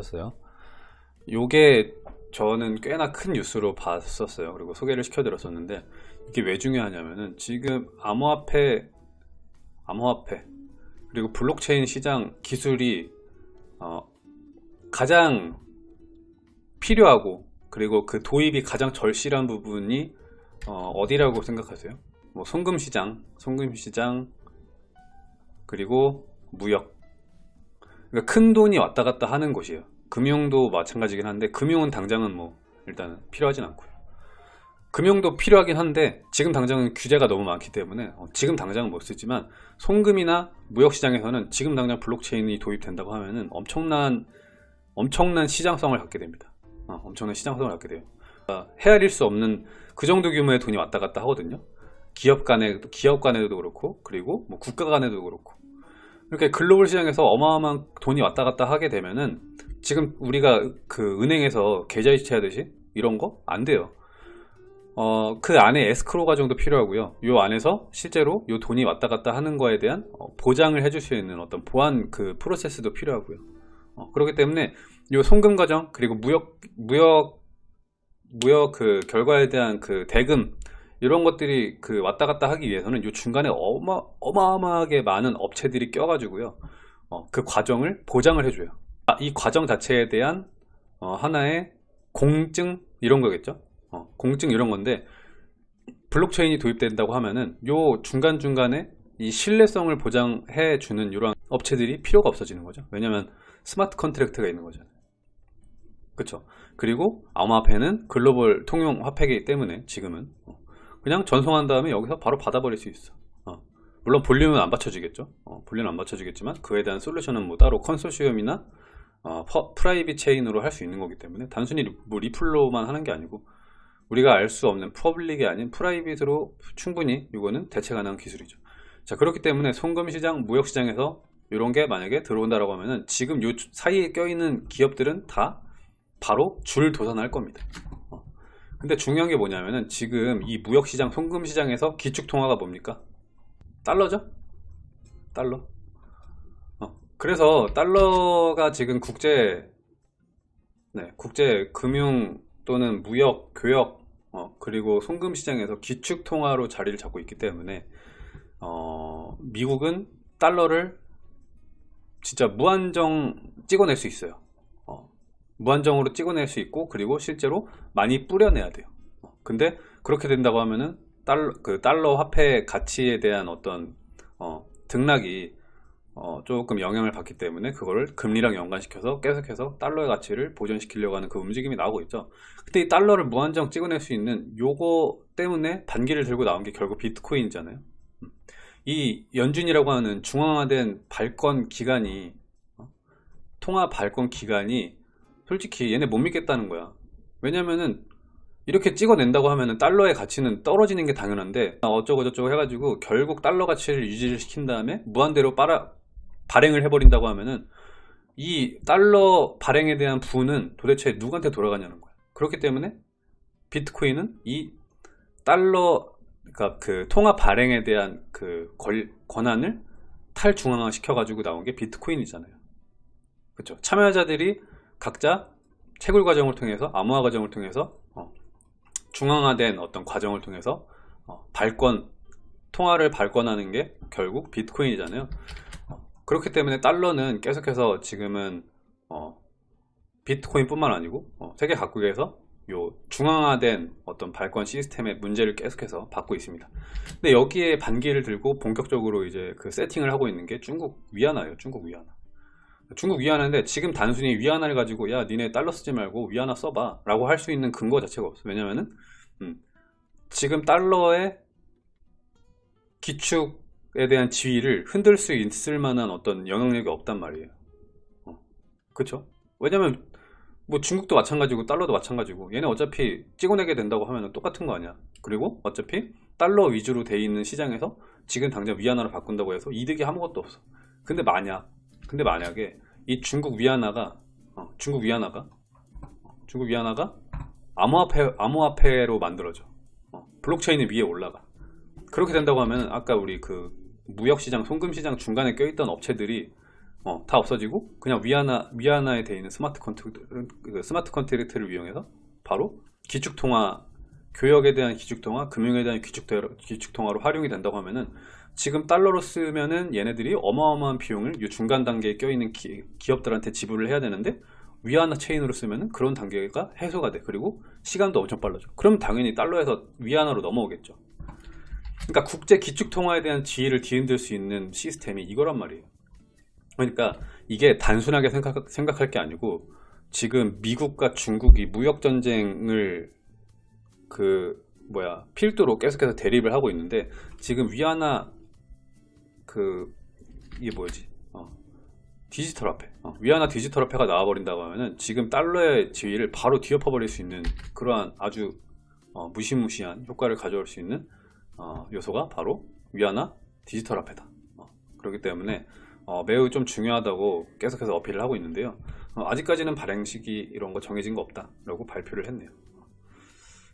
었어요. 요게 저는 꽤나 큰 뉴스로 봤었어요. 그리고 소개를 시켜드렸었는데 이게 왜 중요하냐면은 지금 암호화폐 암호화폐 그리고 블록체인 시장 기술이 어, 가장 필요하고 그리고 그 도입이 가장 절실한 부분이 어, 디라고 생각하세요? 뭐 송금 시장, 송금 시장 그리고 무역. 그러니까 큰 돈이 왔다 갔다 하는 곳이에요 금융도 마찬가지긴 한데 금융은 당장은 뭐 일단 필요하진 않고요. 금융도 필요하긴 한데 지금 당장은 규제가 너무 많기 때문에 어, 지금 당장은 못 쓰지만 송금이나 무역시장에서는 지금 당장 블록체인이 도입된다고 하면은 엄청난 엄청난 시장성을 갖게 됩니다. 어, 엄청난 시장성을 갖게 돼요. 어, 헤아릴 수 없는 그 정도 규모의 돈이 왔다 갔다 하거든요. 기업 간에 기업 간에도 그렇고 그리고 뭐 국가 간에도 그렇고. 이렇게 글로벌 시장에서 어마어마한 돈이 왔다 갔다 하게 되면은 지금 우리가 그 은행에서 계좌 이체 하듯이 이런 거 안 돼요. 어, 그 안에 에스크로 과정도 필요하고요. 요 안에서 실제로 요 돈이 왔다 갔다 하는 거에 대한 어, 보장을 해줄 수 있는 어떤 보안 그 프로세스도 필요하고요. 어, 그렇기 때문에 요 송금 과정 그리고 무역 무역 무역 그 결과에 대한 그 대금 이런 것들이 그 왔다 갔다 하기 위해서는 이 중간에 어마, 어마어마하게 많은 업체들이 껴가지고요. 어, 그 과정을 보장을 해줘요. 아, 이 과정 자체에 대한 어, 하나의 공증 이런 거겠죠? 어, 공증 이런 건데 블록체인이 도입된다고 하면은 요 중간중간에 이 신뢰성을 보장해 주는 이런 업체들이 필요가 없어지는 거죠. 왜냐면 smart contract가 있는 거잖아요 그쵸? 그리고 암호화폐는 글로벌 통용 화폐이기 때문에 지금은. 어, 그냥 전송한 다음에 여기서 바로 받아버릴 수 있어. 어. 물론 볼륨은 안 받쳐주겠죠? 어, 볼륨은 안 받쳐주겠지만 그에 대한 솔루션은 뭐 따로 컨소시엄이나 어, private chain으로 할 수 있는 거기 때문에 단순히 뭐 리플로만 하는 게 아니고 우리가 알 수 없는 public이 아닌 private으로 충분히 이거는 대체 가능한 기술이죠. 자 그렇기 때문에 송금시장 무역시장에서 이런 게 만약에 들어온다라고 하면은 지금 요 사이에 껴있는 기업들은 다 바로 줄 도산할 겁니다. 근데 중요한 게 뭐냐면은 지금 이 무역시장 송금시장에서 기축통화가 뭡니까? 달러죠? 달러. 어, 그래서 달러가 지금 국제 네, 국제 금융 또는 무역 교역 어, 그리고 송금 시장에서 기축 통화로 자리를 잡고 있기 때문에 어, 미국은 달러를 진짜 무한정 찍어낼 수 있어요. 무한정으로 찍어낼 수 있고 그리고 실제로 많이 뿌려내야 돼요. 어, 근데 그렇게 된다고 하면은 달러, 그 달러 화폐 가치에 대한 어떤 어, 등락이 어, 조금 영향을 받기 때문에 그거를 금리랑 연관시켜서 계속해서 달러의 가치를 보존시키려고 하는 그 움직임이 나오고 있죠. 근데 이 달러를 무한정 찍어낼 수 있는 요거 때문에 반기를 들고 나온 게 결국 비트코인이잖아요. 음. 이 연준이라고 하는 중앙화된 발권 기간이 어, 통화 발권 기간이 솔직히 얘네 못 믿겠다는 거야. 왜냐면은 이렇게 찍어낸다고 하면은 달러의 가치는 떨어지는 게 당연한데 어쩌고 저쩌고 해가지고 결국 달러 가치를 유지를 시킨 다음에 무한대로 빨아, 발행을 해버린다고 하면은 이 달러 발행에 대한 부는 도대체 누구한테 돌아가냐는 거야. 그렇기 때문에 비트코인은 이 달러 그러니까 그 통화 발행에 대한 그 권, 권한을 탈중앙화 시켜가지고 나온 게 비트코인이잖아요. 그렇죠 참여자들이 각자 채굴 과정을 통해서 암호화 과정을 통해서 어, 중앙화된 어떤 과정을 통해서 어, 발권 통화를 발권하는 게 결국 비트코인이잖아요. 어, 그렇기 때문에 달러는 계속해서 지금은 어, 비트코인 뿐만 아니고 어, 세계 각국에서 요 중앙화된 어떤 발권 시스템의 문제를 계속해서 받고 있습니다. 근데 여기에 반기를 들고 본격적으로 이제 그 세팅을 하고 있는 게 중국 위안화예요 중국 위안화. 중국 위안화인데 지금 단순히 위안화를 가지고 야 니네 달러 쓰지 말고 위안화 써봐. 라고 할 수 있는 근거 자체가 없어 왜냐면은 음, 지금 달러의 기축에 대한 지위를 흔들 수 있을 만한 어떤 영향력이 없단 말이에요. 어, 그쵸? 왜냐면 뭐 중국도 마찬가지고 달러도 마찬가지고 얘네 어차피 찍어내게 된다고 하면 똑같은 거 아니야. 그리고 어차피 달러 위주로 돼 있는 시장에서 지금 당장 위안화로 바꾼다고 해서 이득이 아무것도 없어. 근데 만약 근데 만약에 이 중국 위안화가 어, 중국 위안화가 어, 중국 위안화가 암호화폐, 암호화폐로 만들어져. 어, 블록체인 위에 올라가 그렇게 된다고 하면 아까 우리 그 무역시장 송금시장 중간에 껴있던 업체들이 어, 다 없어지고 그냥 위안화 위안화에 돼 있는 smart contract 그 smart contract를 이용해서 바로 기축 통화 교역에 대한 기축 통화, 금융에 대한 기축 기축 통화로 활용이 된다고 하면은 지금 달러로 쓰면은 얘네들이 어마어마한 비용을 이 중간 단계에 껴있는 기, 기업들한테 지불을 해야 되는데 위안화 체인으로 쓰면은 그런 단계가 해소가 돼. 그리고 시간도 엄청 빨라져. 그럼 당연히 달러에서 위안화로 넘어오겠죠. 그러니까 국제 기축 통화에 대한 지위를 뒤흔들 수 있는 시스템이 이거란 말이에요. 그러니까 이게 단순하게 생각, 생각할 게 아니고 지금 미국과 중국이 무역 전쟁을 그 뭐야 필두로 계속해서 대립을 하고 있는데 지금 위안화 그 이게 뭐지 어, 디지털 화폐 어, 위안화 디지털 화폐가 나와버린다고 하면은 지금 달러의 지위를 바로 뒤엎어 버릴 수 있는 그러한 아주 어, 무시무시한 효과를 가져올 수 있는 어, 요소가 바로 위안화 디지털 화폐다. 어, 그렇기 때문에 어, 매우 좀 중요하다고 계속해서 어필을 하고 있는데요. 어, 아직까지는 발행 시기 이런 거 정해진 거 없다 라고 발표를 했네요